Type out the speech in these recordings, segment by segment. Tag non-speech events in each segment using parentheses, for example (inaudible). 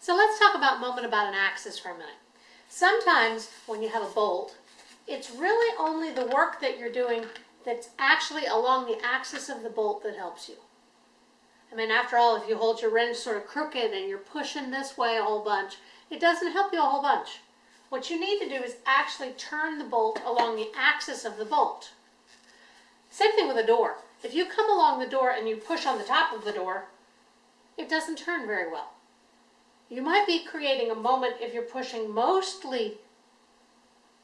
So let's talk about moment about an axis for a minute. Sometimes when you have a bolt, it's really only the work that you're doing that's actually along the axis of the bolt that helps you. I mean, after all, if you hold your wrench sort of crooked and you're pushing this way a whole bunch, it doesn't help you a whole bunch. What you need to do is actually turn the bolt along the axis of the bolt. Same thing with a door. If you come along the door and you push on the top of the door, it doesn't turn very well. You might be creating a moment if you're pushing mostly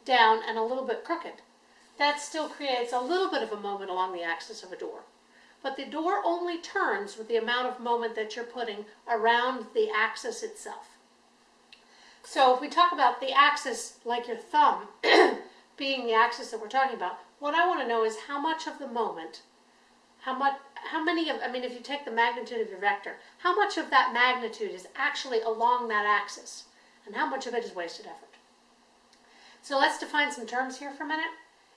down and a little bit crooked. That still creates a little bit of a moment along the axis of a door. But the door only turns with the amount of moment that you're putting around the axis itself. So if we talk about the axis like your thumb (clears throat) being the axis that we're talking about, what I want to know is how much of the moment, how much, how many of, I mean, if you take the magnitude of your vector, how much of that magnitude is actually along that axis, and how much of it is wasted effort. So let's define some terms here for a minute.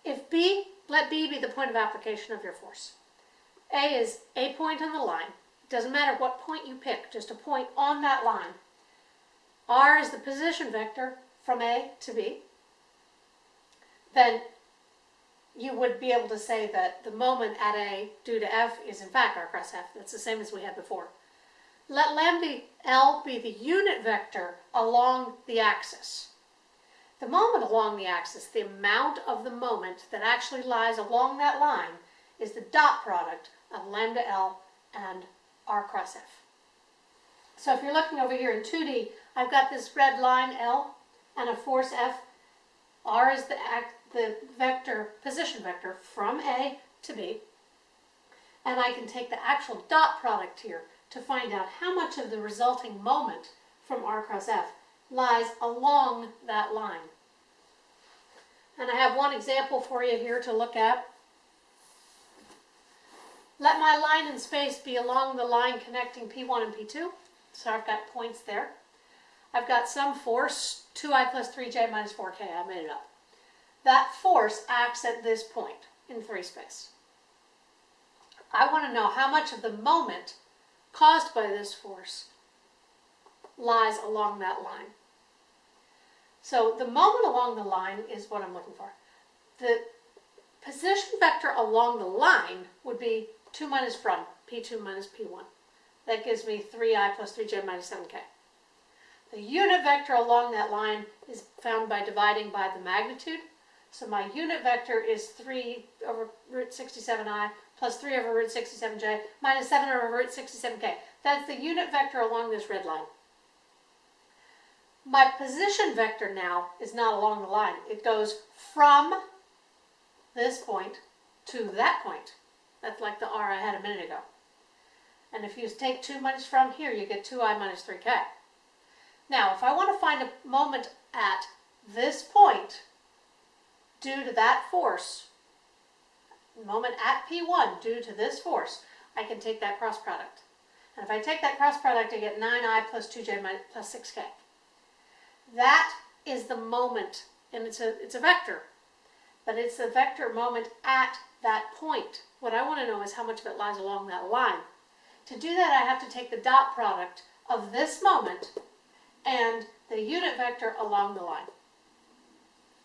If B, let B be the point of application of your force. A is a point on the line. It doesn't matter what point you pick, just a point on that line. R is the position vector from A to B. Then you would be able to say that the moment at A due to F is in fact R cross F. That's the same as we had before. Let lambda L be the unit vector along the axis. The moment along the axis, the amount of the moment that actually lies along that line is the dot product of lambda L and R cross F. So if you're looking over here in 2D, I've got this red line L and a force F. R is the, the vector, position vector from A to B. And I can take the actual dot product here to find out how much of the resulting moment from R cross F lies along that line. And I have one example for you here to look at. Let my line in space be along the line connecting P1 and P2. So I've got points there. I've got some force, 2i plus 3j minus 4k, I made it up. That force acts at this point in three space. I want to know how much of the moment caused by this force lies along that line. So the moment along the line is what I'm looking for. The position vector along the line would be 2 minus from, P2 minus P1. That gives me 3i plus 3j minus 7k. The unit vector along that line is found by dividing by the magnitude. So my unit vector is 3 over root 67i plus 3 over root 67j minus 7 over root 67k. That's the unit vector along this red line. My position vector now is not along the line. It goes from this point to that point. That's like the r I had a minute ago. And if you take 2 minus from here, you get 2i minus 3k. Now, if I want to find a moment at this point, due to that force, moment at P1 due to this force, I can take that cross product. And if I take that cross product, I get 9i plus 2j minus, plus 6k. That is the moment, and it's a, it's a vector, but it's the vector moment at that point. What I want to know is how much of it lies along that line. To do that, I have to take the dot product of this moment and the unit vector along the line.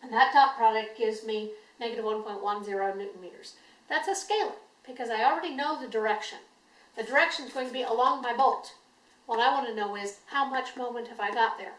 And that dot product gives me negative 1.10 newton meters. That's a scalar because I already know the direction. The direction is going to be along my bolt. What I want to know is how much moment have I got there?